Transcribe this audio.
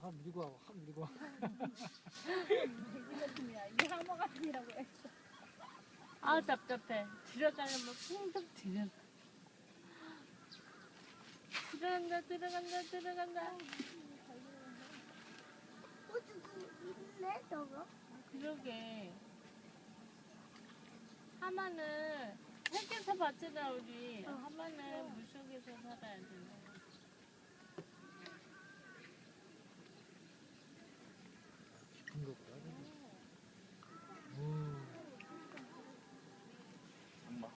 한 밀고 하고 한 밀고 이 항모 같은이라고 했어 아 답답해. 들어가려면 풍덩 들어가. 들어간다 들어간다 들어간다. 있네 저거? 그러게. 하마는 햇볕에서 봤잖아 우리. 하마는 물속에서 살아야 된다.